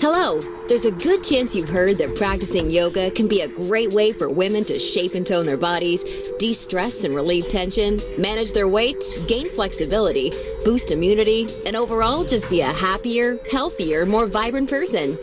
Hello! There's a good chance you've heard that practicing yoga can be a great way for women to shape and tone their bodies, de stress and relieve tension, manage their weight, gain flexibility, boost immunity, and overall just be a happier, healthier, more vibrant person.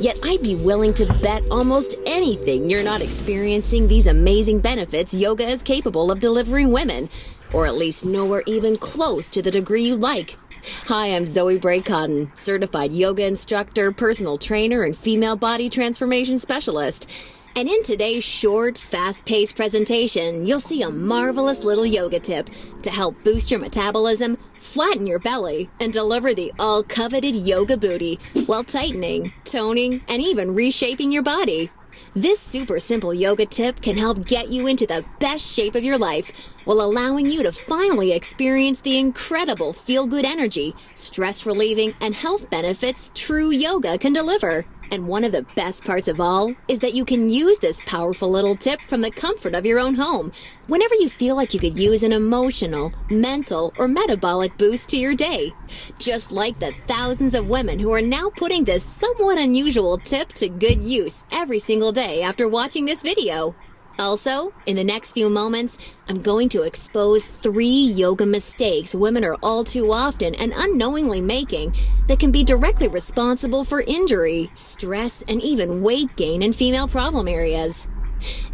Yet I'd be willing to bet almost anything you're not experiencing these amazing benefits yoga is capable of delivering women, or at least nowhere even close to the degree you like. Hi, I'm Zoe Bray Cotton, certified yoga instructor, personal trainer, and female body transformation specialist. And in today's short, fast paced presentation, you'll see a marvelous little yoga tip to help boost your metabolism, flatten your belly, and deliver the all coveted yoga booty while tightening, toning, and even reshaping your body. This super simple yoga tip can help get you into the best shape of your life while allowing you to finally experience the incredible feel good energy, stress relieving, and health benefits true yoga can deliver. And one of the best parts of all is that you can use this powerful little tip from the comfort of your own home whenever you feel like you could use an emotional, mental, or metabolic boost to your day. Just like the thousands of women who are now putting this somewhat unusual tip to good use every single day after watching this video. Also, in the next few moments, I'm going to expose three yoga mistakes women are all too often and unknowingly making that can be directly responsible for injury, stress, and even weight gain in female problem areas.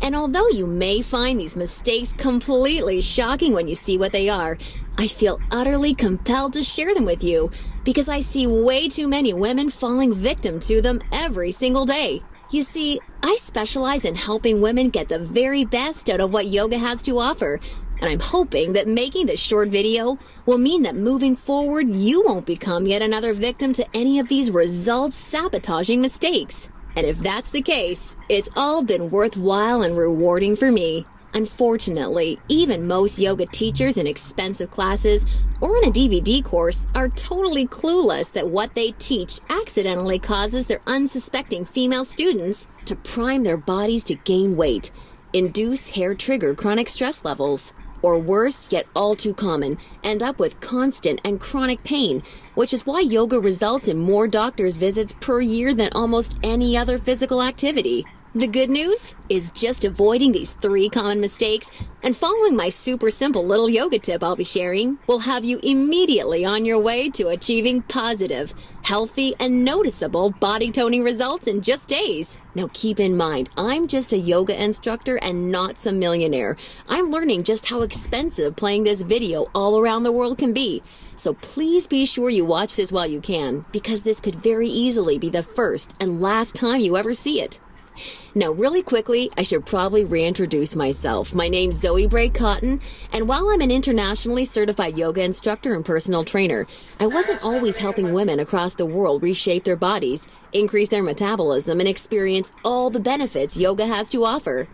And although you may find these mistakes completely shocking when you see what they are, I feel utterly compelled to share them with you because I see way too many women falling victim to them every single day. You see, I specialize in helping women get the very best out of what yoga has to offer, and I'm hoping that making this short video will mean that moving forward, you won't become yet another victim to any of these results sabotaging mistakes. And if that's the case, it's all been worthwhile and rewarding for me. Unfortunately, even most yoga teachers in expensive classes or in a DVD course are totally clueless that what they teach accidentally causes their unsuspecting female students to prime their bodies to gain weight, induce hair trigger chronic stress levels, or worse, yet all too common, end up with constant and chronic pain, which is why yoga results in more doctor's visits per year than almost any other physical activity. The good news is just avoiding these three common mistakes and following my super simple little yoga tip I'll be sharing will have you immediately on your way to achieving positive, healthy, and noticeable body toning results in just days. Now keep in mind, I'm just a yoga instructor and not some millionaire. I'm learning just how expensive playing this video all around the world can be. So please be sure you watch this while you can, because this could very easily be the first and last time you ever see it. Now, really quickly, I should probably reintroduce myself. My name's Zoe Bray Cotton, and while I'm an internationally certified yoga instructor and personal trainer, I wasn't always helping women across the world reshape their bodies, increase their metabolism, and experience all the benefits yoga has to offer.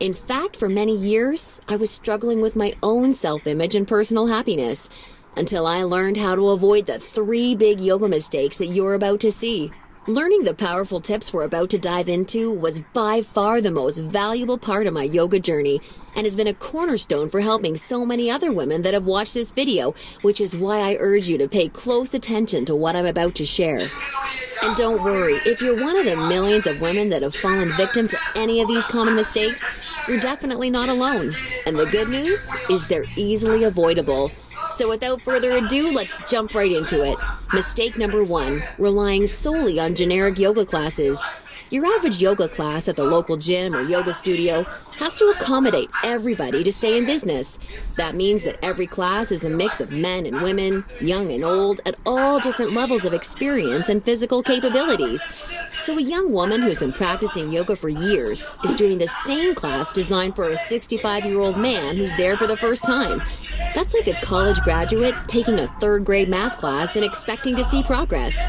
In fact, for many years, I was struggling with my own self image and personal happiness until I learned how to avoid the three big yoga mistakes that you're about to see. Learning the powerful tips we're about to dive into was by far the most valuable part of my yoga journey and has been a cornerstone for helping so many other women that have watched this video, which is why I urge you to pay close attention to what I'm about to share. And don't worry, if you're one of the millions of women that have fallen victim to any of these common mistakes, you're definitely not alone. And the good news is they're easily avoidable. So without further ado, let's jump right into it. Mistake number one relying solely on generic yoga classes. Your average yoga class at the local gym or yoga studio has to accommodate everybody to stay in business. That means that every class is a mix of men and women, young and old, at all different levels of experience and physical capabilities. So, a young woman who's been practicing yoga for years is doing the same class designed for a 65 year old man who's there for the first time. That's like a college graduate taking a third grade math class and expecting to see progress.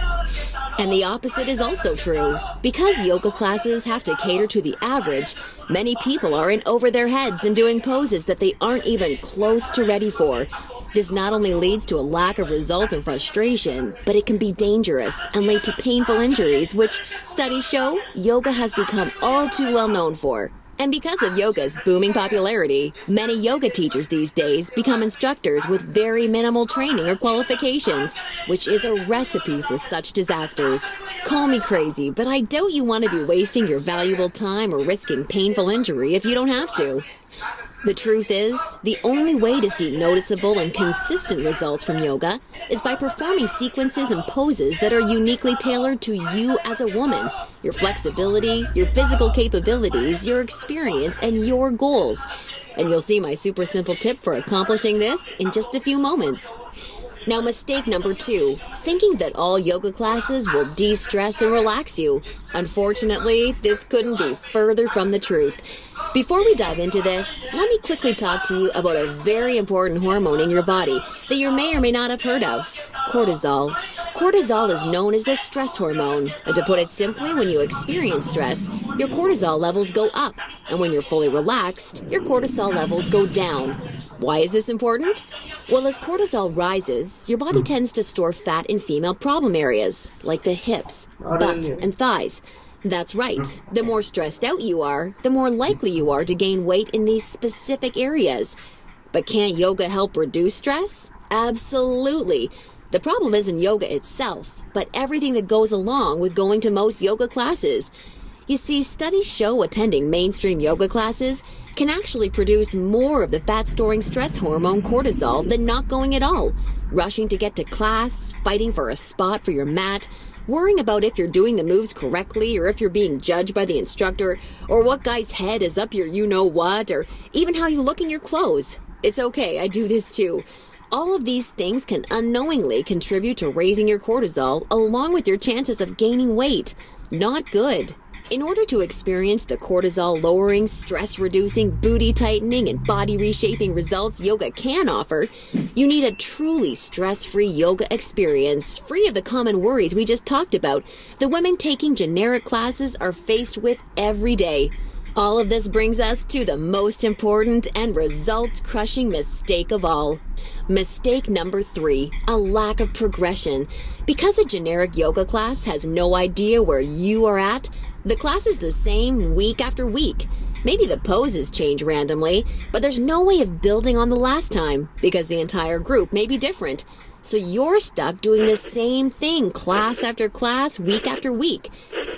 And the opposite is also true. Because yoga classes have to cater to the average, many people are in over their heads and doing poses that they aren't even close to ready for. This not only leads to a lack of results and frustration, but it can be dangerous and lead to painful injuries, which studies show yoga has become all too well known for. And because of yoga's booming popularity, many yoga teachers these days become instructors with very minimal training or qualifications, which is a recipe for such disasters. Call me crazy, but I doubt you want to be wasting your valuable time or risking painful injury if you don't have to. The truth is, the only way to see noticeable and consistent results from yoga is by performing sequences and poses that are uniquely tailored to you as a woman, your flexibility, your physical capabilities, your experience, and your goals. And you'll see my super simple tip for accomplishing this in just a few moments. Now, mistake number two thinking that all yoga classes will de stress and relax you. Unfortunately, this couldn't be further from the truth. Before we dive into this, let me quickly talk to you about a very important hormone in your body that you may or may not have heard of cortisol. Cortisol is known as the stress hormone, and to put it simply, when you experience stress, your cortisol levels go up, and when you're fully relaxed, your cortisol levels go down. Why is this important? Well, as cortisol rises, your body tends to store fat in female problem areas, like the hips, butt, and thighs. That's right. The more stressed out you are, the more likely you are to gain weight in these specific areas. But can't yoga help reduce stress? Absolutely. The problem isn't yoga itself, but everything that goes along with going to most yoga classes. You see, studies show attending mainstream yoga classes can actually produce more of the fat storing stress hormone cortisol than not going at all. Rushing to get to class, fighting for a spot for your mat, worrying about if you're doing the moves correctly or if you're being judged by the instructor or what guy's head is up your you know what or even how you look in your clothes. It's okay, I do this too. All of these things can unknowingly contribute to raising your cortisol along with your chances of gaining weight. Not good. In order to experience the cortisol lowering, stress reducing, booty tightening, and body reshaping results yoga can offer, you need a truly stress free yoga experience, free of the common worries we just talked about the women taking generic classes are faced with every day. All of this brings us to the most important and result crushing mistake of all. Mistake number three a lack of progression. Because a generic yoga class has no idea where you are at, the class is the same week after week. Maybe the poses change randomly, but there's no way of building on the last time because the entire group may be different. So you're stuck doing the same thing class after class, week after week.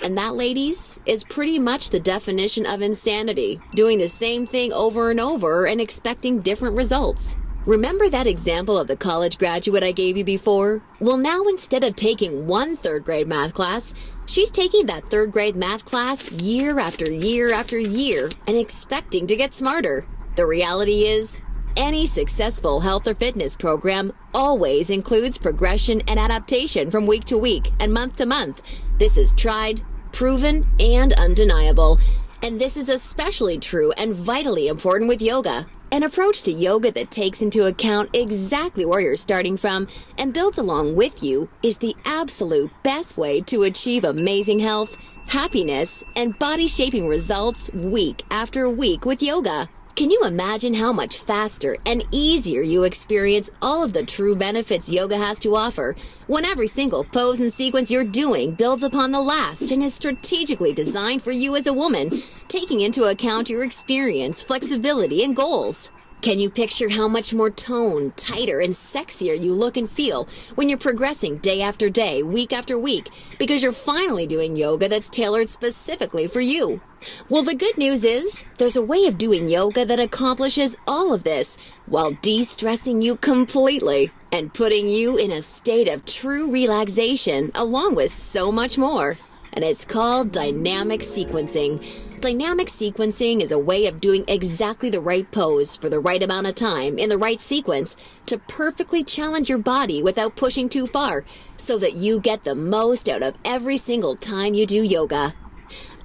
And that, ladies, is pretty much the definition of insanity doing the same thing over and over and expecting different results. Remember that example of the college graduate I gave you before? Well, now instead of taking one third grade math class, she's taking that third grade math class year after year after year and expecting to get smarter. The reality is, any successful health or fitness program always includes progression and adaptation from week to week and month to month. This is tried, proven, and undeniable. And this is especially true and vitally important with yoga. An approach to yoga that takes into account exactly where you're starting from and builds along with you is the absolute best way to achieve amazing health, happiness, and body shaping results week after week with yoga. Can you imagine how much faster and easier you experience all of the true benefits yoga has to offer when every single pose and sequence you're doing builds upon the last and is strategically designed for you as a woman, taking into account your experience, flexibility, and goals? Can you picture how much more toned, tighter, and sexier you look and feel when you're progressing day after day, week after week, because you're finally doing yoga that's tailored specifically for you? Well, the good news is there's a way of doing yoga that accomplishes all of this while de stressing you completely and putting you in a state of true relaxation along with so much more. And it's called dynamic sequencing. Dynamic sequencing is a way of doing exactly the right pose for the right amount of time in the right sequence to perfectly challenge your body without pushing too far so that you get the most out of every single time you do yoga.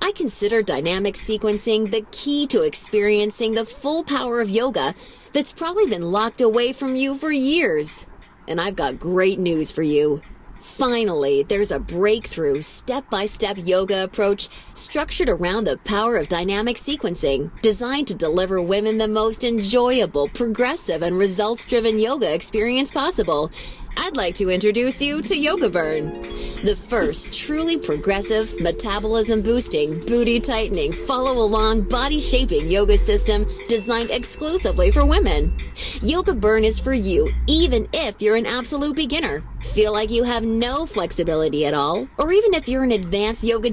I consider dynamic sequencing the key to experiencing the full power of yoga that's probably been locked away from you for years. And I've got great news for you. Finally, there's a breakthrough step by step yoga approach structured around the power of dynamic sequencing, designed to deliver women the most enjoyable, progressive, and results driven yoga experience possible. I'd like to introduce you to Yoga Burn, the first truly progressive, metabolism boosting, booty tightening, follow along, body shaping yoga system designed exclusively for women. Yoga Burn is for you, even if you're an absolute beginner, feel like you have no flexibility at all, or even if you're an advanced yoga